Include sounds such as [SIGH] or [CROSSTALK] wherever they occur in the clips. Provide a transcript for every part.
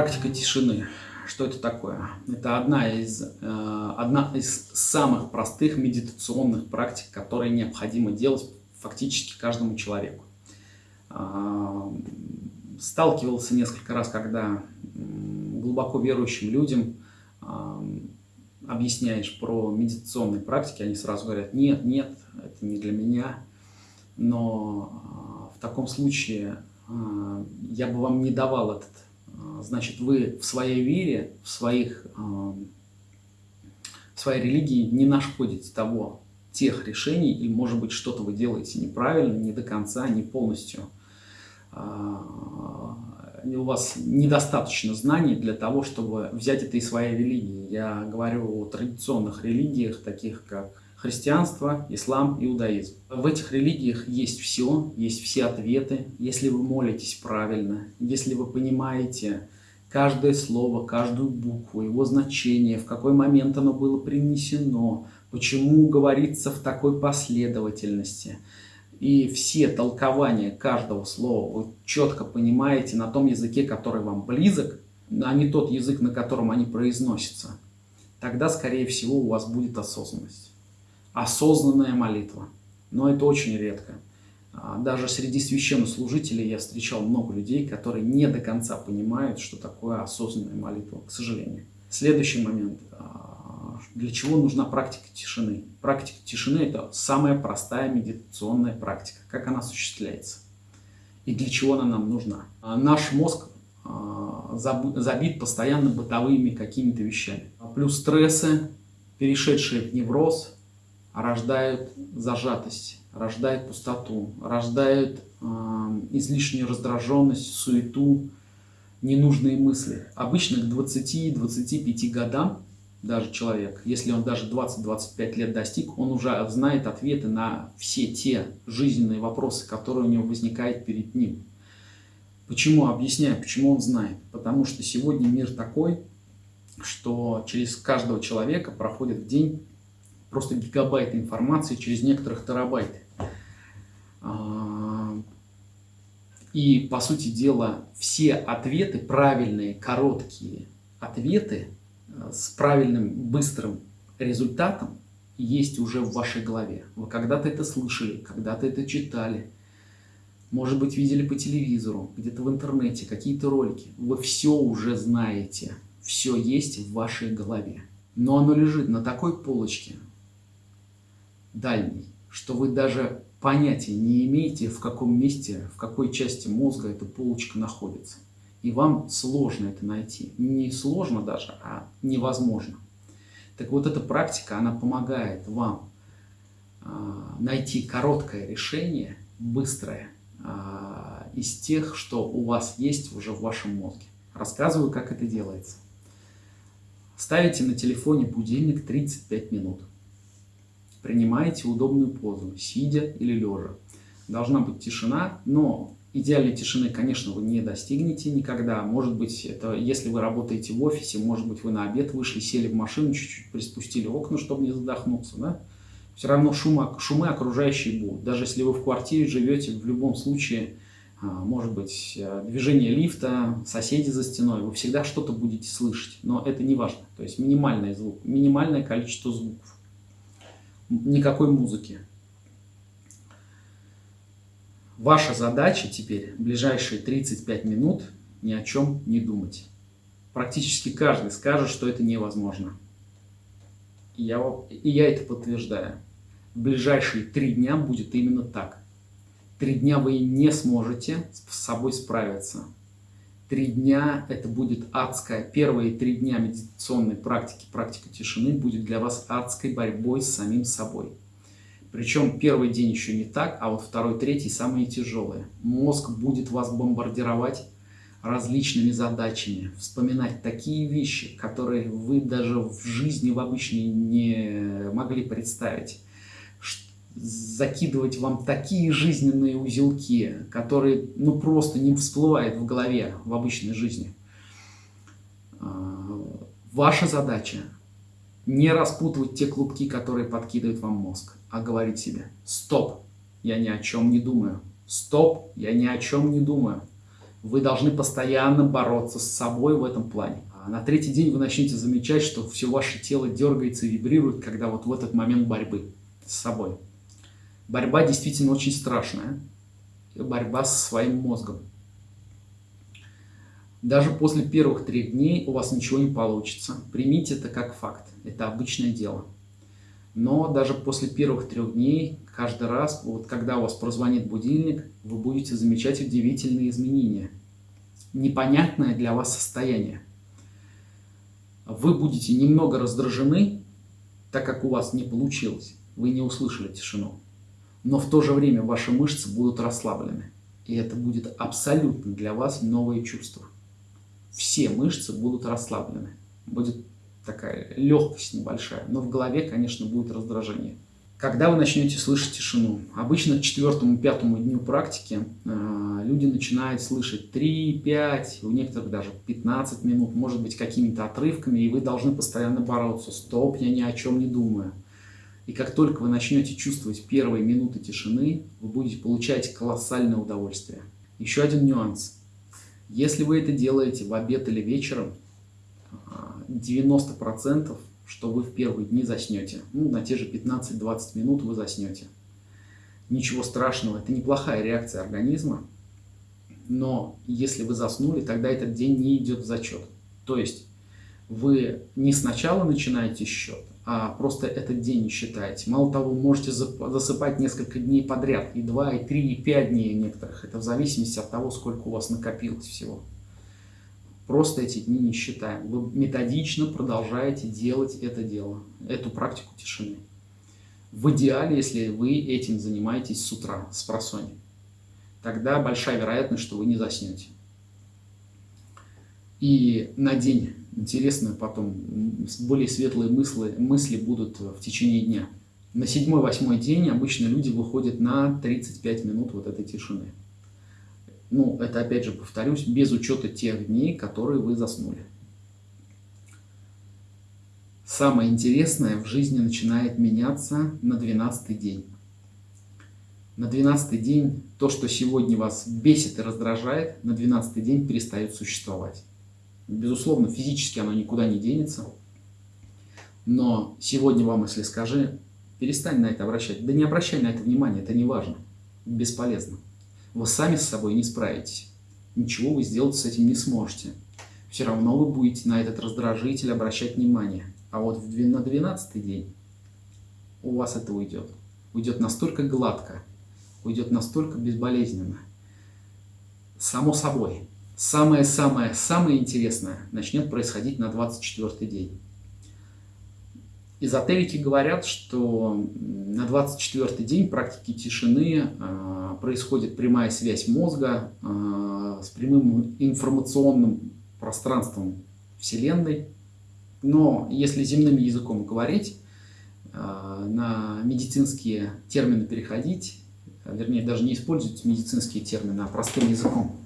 Практика тишины. Что это такое? Это одна из, э, одна из самых простых медитационных практик, которые необходимо делать фактически каждому человеку. Э, сталкивался несколько раз, когда глубоко верующим людям э, объясняешь про медитационные практики, они сразу говорят, нет, нет, это не для меня. Но в таком случае я бы вам не давал этот а, значит, вы в своей вере, в, своих, а, в своей религии не находите того, тех решений, и, может быть, что-то вы делаете неправильно, не до конца, не полностью. А, у вас недостаточно знаний для того, чтобы взять это из своей религии. Я говорю о традиционных религиях, таких как христианство, ислам, иудаизм. В этих религиях есть все, есть все ответы, если вы молитесь правильно, если вы понимаете каждое слово, каждую букву, его значение, в какой момент оно было принесено, почему говорится в такой последовательности. И все толкования каждого слова вы четко понимаете на том языке, который вам близок, а не тот язык, на котором они произносятся. Тогда, скорее всего, у вас будет осознанность осознанная молитва. Но это очень редко. А, даже среди священнослужителей я встречал много людей, которые не до конца понимают, что такое осознанная молитва, к сожалению. Следующий момент. А, для чего нужна практика тишины? Практика тишины – это самая простая медитационная практика. Как она осуществляется? И для чего она нам нужна? А, наш мозг забит постоянно бытовыми какими-то вещами. Плюс стрессы, перешедшие в невроз, рождают зажатость, рождают пустоту, рождают э, излишнюю раздраженность, суету, ненужные мысли. Обычно к 20-25 годам даже человек, если он даже 20-25 лет достиг, он уже знает ответы на все те жизненные вопросы, которые у него возникают перед ним. Почему? Объясняю, почему он знает. Потому что сегодня мир такой, что через каждого человека проходит в день просто гигабайты информации через некоторых терабайт. А, и, по сути дела, все ответы, правильные, короткие ответы э, с правильным, быстрым результатом есть уже в вашей голове. Вы когда-то это слышали, когда-то это читали, может быть, видели по телевизору, где-то в интернете, какие-то ролики. Вы все уже знаете, все есть в вашей голове. Но оно лежит на такой полочке, дальний, что вы даже понятия не имеете, в каком месте, в какой части мозга эта полочка находится. И вам сложно это найти. Не сложно даже, а невозможно. Так вот эта практика, она помогает вам э, найти короткое решение, быстрое, э, из тех, что у вас есть уже в вашем мозге. Рассказываю, как это делается. Ставите на телефоне будильник 35 минут. Принимайте удобную позу, сидя или лежа. Должна быть тишина, но идеальной тишины, конечно, вы не достигнете никогда. Может быть, это если вы работаете в офисе, может быть, вы на обед вышли, сели в машину, чуть-чуть приспустили окна, чтобы не задохнуться, да? Все равно шумы, шумы окружающие будут. Даже если вы в квартире живете, в любом случае, а, может быть, э, движение лифта, соседи за стеной, вы всегда что-то будете слышать, но это не важно. То есть минимальный звук, минимальное количество звуков никакой музыки. Ваша задача теперь в ближайшие 35 минут ни о чем не думать. Практически каждый скажет, что это невозможно. И я, и я это подтверждаю. В ближайшие три дня будет именно так. Три дня вы не сможете с собой справиться. Три дня это будет адская. Первые три дня медитационной практики, практика тишины будет для вас адской борьбой с самим собой. Причем первый день еще не так, а вот второй, третий самые тяжелые. Мозг будет вас бомбардировать различными задачами, вспоминать такие вещи, которые вы даже в жизни в обычной не могли представить закидывать вам такие жизненные узелки, которые ну просто не всплывают в голове в обычной жизни. А, ваша задача не распутывать те клубки, которые подкидывает вам мозг, а говорить себе «Стоп, я ни о чем не думаю! Стоп, я ни о чем не думаю! Вы должны постоянно бороться с собой в этом плане. А на третий день вы начнете замечать, что все ваше тело дергается и вибрирует, когда вот в этот момент борьбы с собой. Борьба действительно очень страшная. Борьба со своим мозгом. Даже после первых трех дней у вас ничего не получится. Примите это как факт. Это обычное дело. Но даже после первых трех дней, каждый раз, вот когда у вас прозвонит будильник, вы будете замечать удивительные изменения. Непонятное для вас состояние. Вы будете немного раздражены, так как у вас не получилось. Вы не услышали тишину. Но в то же время ваши мышцы будут расслаблены. И это будет абсолютно для вас новое чувство. Все мышцы будут расслаблены. Будет такая легкость небольшая, но в голове, конечно, будет раздражение. Когда вы начнете слышать тишину? Обычно к четвертому-пятому дню практики э, люди начинают слышать 3-5, у некоторых даже 15 минут, может быть, какими-то отрывками, и вы должны постоянно бороться. Стоп, я ни о чем не думаю. И как только вы начнете чувствовать первые минуты тишины, вы будете получать колоссальное удовольствие. Еще один нюанс. Если вы это делаете в обед или вечером, 90%, что вы в первые дни заснете. Ну, на те же 15-20 минут вы заснете. Ничего страшного, это неплохая реакция организма. Но если вы заснули, тогда этот день не идет в зачет. То есть вы не сначала начинаете счет, а просто этот день не считаете. Мало того, можете засыпать несколько дней подряд, и 2, и 3, и 5 дней некоторых. Это в зависимости от того, сколько у вас накопилось всего. Просто эти дни не считаем. Вы методично продолжаете делать это дело, эту практику тишины. В идеале, если вы этим занимаетесь с утра, с просони, тогда большая вероятность, что вы не заснете. И на день, интересно потом, более светлые мысли, мысли будут в течение дня. На седьмой-восьмой день обычно люди выходят на 35 минут вот этой тишины. Ну, это опять же повторюсь, без учета тех дней, которые вы заснули. Самое интересное в жизни начинает меняться на 12 день. На 12 день то, что сегодня вас бесит и раздражает, на 12 день перестает существовать. Безусловно, физически оно никуда не денется. Но сегодня вам, если скажи, перестань на это обращать. Да не обращай на это внимание, это не важно, бесполезно вы сами с собой не справитесь. Ничего вы сделать с этим не сможете. Все равно вы будете на этот раздражитель обращать внимание. А вот на 12 день у вас это уйдет. Уйдет настолько гладко, уйдет настолько безболезненно. Само собой, самое-самое-самое интересное начнет происходить на 24 день. Эзотерики говорят, что на 24 день практики тишины э, происходит прямая связь мозга э, с прямым информационным пространством Вселенной. Но если земным языком говорить, э, на медицинские термины переходить, вернее даже не использовать медицинские термины, а простым языком,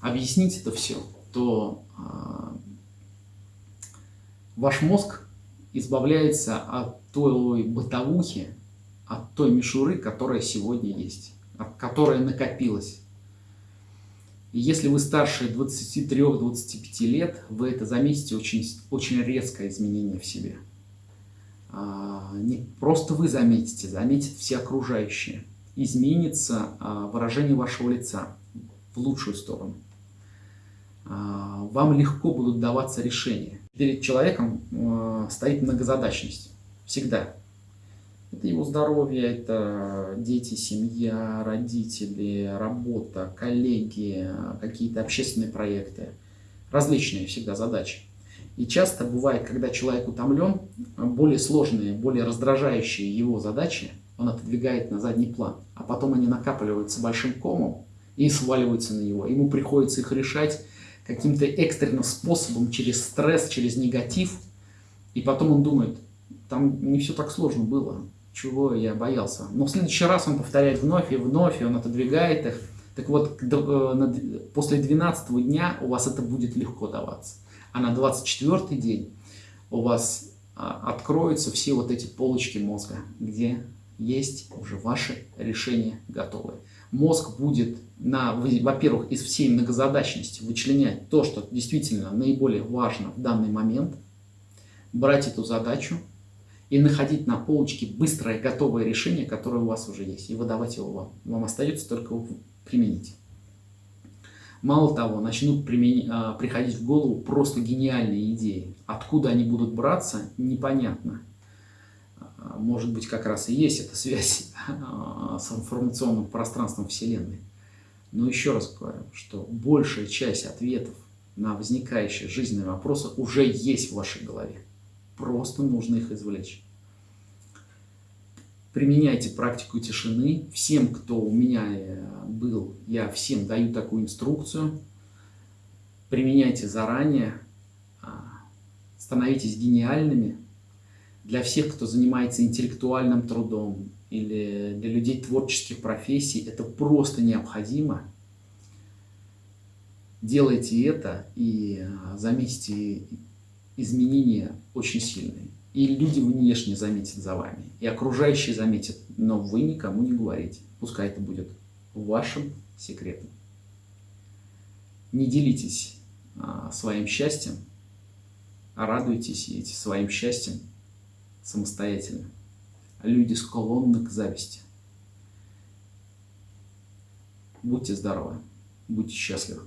объяснить это все, то ваш мозг избавляется от той бытовухи, от той мишуры, которая сегодня есть, которая накопилась. И если вы старше 23-25 лет, вы это заметите очень, очень резкое изменение в себе. А, не просто вы заметите, заметят все окружающие. Изменится а, выражение вашего лица в лучшую сторону. А, вам легко будут даваться решения перед человеком э, стоит многозадачность. Всегда. Это его здоровье, это дети, семья, родители, работа, коллеги, какие-то общественные проекты. Различные всегда задачи. И часто бывает, когда человек утомлен, более сложные, более раздражающие его задачи он отодвигает на задний план. А потом они накапливаются большим комом и сваливаются на него. Ему приходится их решать каким-то экстренным способом, через стресс, через негатив. И потом он думает, там не все так сложно было, чего я боялся. Но в следующий раз он повторяет вновь и вновь, и он отодвигает их. Так вот, э, после 12 дня у вас это будет легко даваться. А на 24 день у вас а, откроются все вот эти полочки мозга, где есть уже ваши решения готовые. Мозг будет, во-первых, из всей многозадачности вычленять то, что действительно наиболее важно в данный момент, брать эту задачу и находить на полочке быстрое готовое решение, которое у вас уже есть, и выдавать его вам. Вам остается только применить. Мало того, начнут применить, а, приходить в голову просто гениальные идеи. Откуда они будут браться, непонятно. А, может быть, как раз и есть эта [LAUGHS] связь а, с информационным пространством Вселенной. Но еще раз говорю, что большая часть ответов на возникающие жизненные вопросы уже есть в вашей голове. Просто нужно их извлечь. Применяйте практику тишины. Всем, кто у меня э, был, я всем даю такую инструкцию. Применяйте заранее. Становитесь гениальными, для всех, кто занимается интеллектуальным трудом или для людей творческих профессий, это просто необходимо. Делайте это и а, заметите изменения очень сильные. И люди внешне заметят за вами, и окружающие заметят, но вы никому не говорите. Пускай это будет вашим секретом. Не делитесь а, своим счастьем, а радуйтесь своим счастьем самостоятельно. Люди склонны к зависти. Будьте здоровы, будьте счастливы.